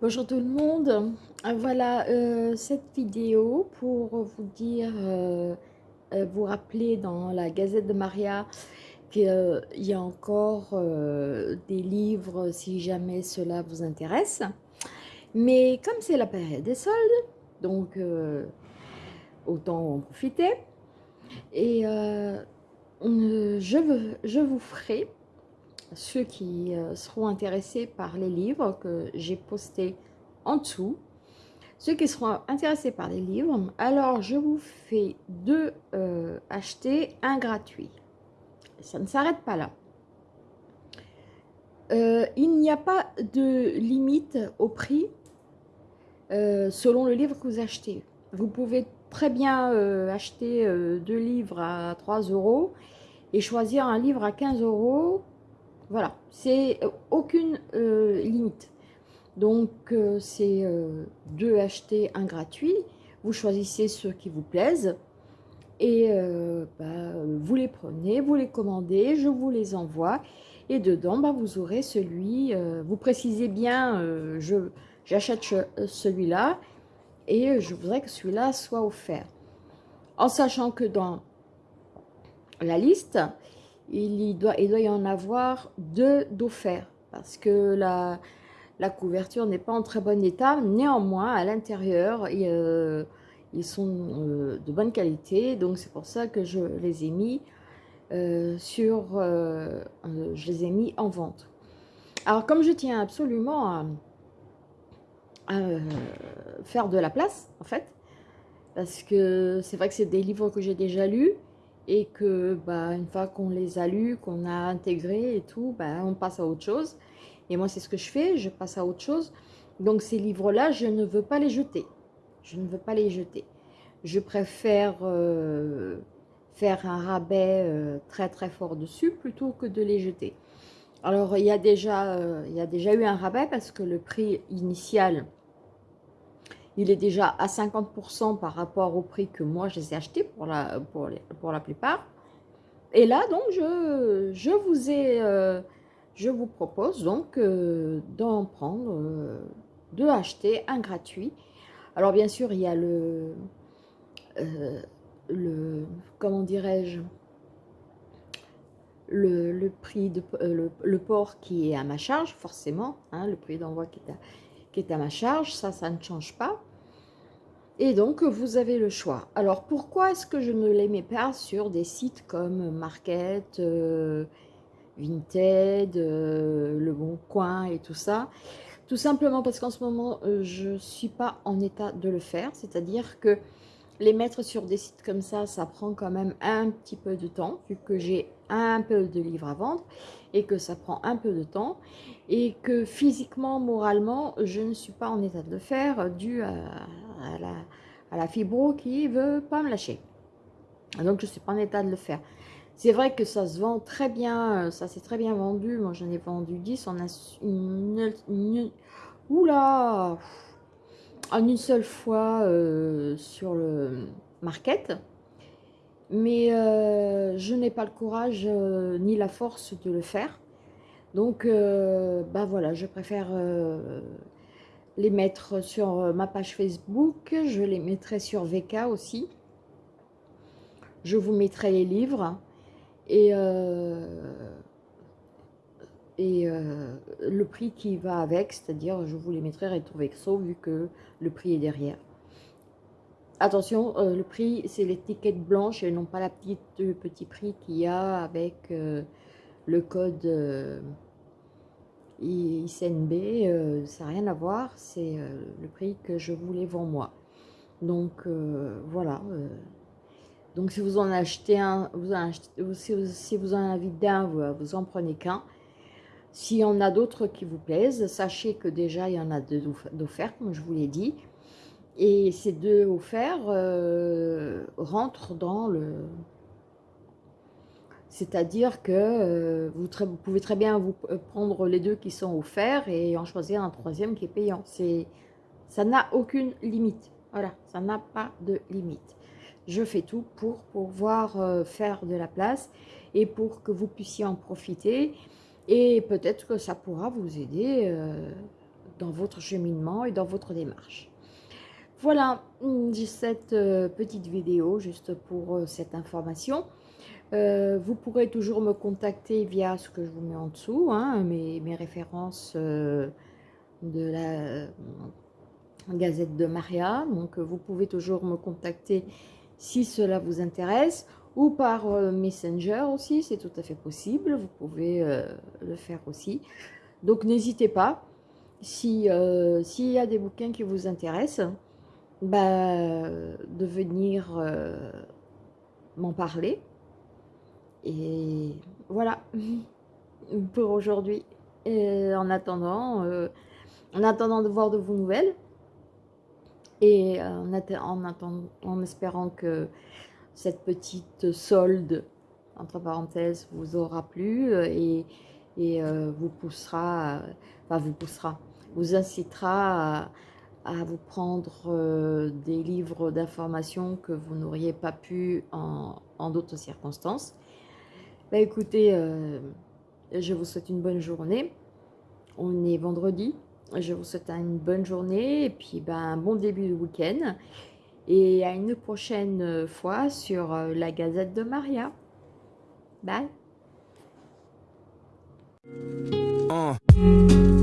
Bonjour tout le monde, voilà euh, cette vidéo pour vous dire, euh, euh, vous rappeler dans la Gazette de Maria qu'il y a encore des livres si jamais cela vous intéresse. Mais comme c'est la période des soldes, donc autant en profiter. Et je, vous ferai ceux qui euh, seront intéressés par les livres que j'ai postés en dessous. Ceux qui seront intéressés par les livres, alors je vous fais deux euh, acheter, un gratuit. Ça ne s'arrête pas là. Euh, il n'y a pas de limite au prix selon le livre que vous achetez. Vous pouvez très bien acheter deux livres à 3 euros et choisir un livre à 15 euros voilà, c'est euh, aucune euh, limite. Donc, euh, c'est deux achetés, un gratuit. Vous choisissez ceux qui vous plaisent et bah, vous les prenez, vous les commandez, je vous les envoie. Et dedans, bah, vous aurez celui, vous précisez bien, j'achète celui-là et je voudrais que celui-là soit offert. En sachant que dans la liste, il, doit, il doit y en avoir deux d'offerts parce que la, la couverture n'est pas en très bon état. Néanmoins, à l'intérieur, euh, ils sont euh, de bonne qualité. Donc, c'est pour ça que je les ai mis euh, sur... je les ai mis en vente. Alors, comme je tiens absolument à, à faire de la place, en fait, parce que c'est vrai que c'est des livres que j'ai déjà lus, et que bah, une fois qu'on les a lus, qu'on a intégré et tout, bah, on passe à autre chose. Et moi, c'est ce que je fais, je passe à autre chose. Donc, ces livres-là, je ne veux pas les jeter. Je ne veux pas les jeter. Je préfère euh, faire un rabais euh, très très fort dessus plutôt que de les jeter. Alors, il y, a déjà, euh, il y a déjà eu un rabais parce que le prix initial il est déjà à 50% par rapport au prix que moi je les ai achetés pour la, pour, pour la plupart. Et là, donc, je, je vous ai, euh, je vous propose donc euh, d'en prendre, euh, de acheter un gratuit. Alors, bien sûr, il y a le, le comment dirais-je, le, prix de le, port qui est à ma charge, forcément, hein, le prix d'envoi qui est à, qui est à ma charge, ça, ça ne change pas. Et donc, vous avez le choix. Alors, pourquoi est-ce que je ne les mets pas sur des sites comme Market, euh, Vinted, euh, Le Bon Coin et tout ça? Tout simplement parce qu'en ce moment, euh, je ne suis pas en état de le faire. C'est-à-dire que les mettre sur des sites comme ça, ça prend quand même un petit peu de temps, vu que j'ai un peu de livres à vendre et que ça prend un peu de temps et que physiquement, moralement, je ne suis pas en état de le faire dû à, la, fibro qui veut pas me lâcher. Donc, je ne suis pas en état de le faire. C'est vrai que ça se vend très bien, ça s'est très bien vendu. Moi, j'en ai vendu 10. On a une, une, oula en une seule fois euh, sur le market. Mais euh, je n'ai pas le courage euh, ni la force de le faire. Donc, bah voilà, je préfère les mettre sur ma page Facebook. Je les mettrai sur VK aussi. Je vous mettrai les livres. Et et euh, le prix qui va avec, c'est-à-dire je vous les mettrai rétro vexo vu que le prix est derrière. Attention, euh, le prix c'est l'étiquette blanche et non pas le petit prix qu'il y a avec euh, le code ICNB, ça n'a rien à voir, c'est le prix que je vous les vends moi. Donc voilà, donc si vous en achetez un, si, vous en avez un, vous en prenez qu'un. S'il y en a d'autres qui vous plaisent, sachez que déjà il y en a deux d'offerts, comme je vous l'ai dit. Et ces deux offerts euh, rentrent dans le... C'est-à-dire que euh, vous, pouvez très bien vous euh, prendre les deux qui sont offerts et en choisir un troisième qui est payant. Ça n'a aucune limite. Voilà, ça n'a pas de limite. je fais tout pour pouvoir faire de la place et pour que vous puissiez en profiter. Et peut-être que ça pourra vous aider dans votre cheminement et dans votre démarche. Voilà, cette euh, petite vidéo juste pour cette information. vous pourrez toujours me contacter via ce que je vous mets en dessous, hein, mes, références de la Gazette de Maria. Donc, vous pouvez toujours me contacter si cela vous intéresse, ou par euh, Messenger aussi, c'est tout à fait possible, vous pouvez euh, le faire aussi. Donc n'hésitez pas, euh, s'il y a des bouquins qui vous intéressent, bah, de venir m'en parler. Et voilà pour aujourd'hui. En attendant, en attendant de voir de vos nouvelles, et euh, en, attendant, en espérant que cette petite solde, entre parenthèses, vous aura plu euh, et, euh, vous poussera, enfin vous poussera, vous incitera à, vous prendre des livres d'information que vous n'auriez pas pu en, d'autres circonstances. Bah, écoutez, je vous souhaite une bonne journée. On est vendredi, je vous souhaite une bonne journée et puis ben, un bon début de week-end. Et à une prochaine fois sur euh, la Gazette de Maria. Bye. Uh.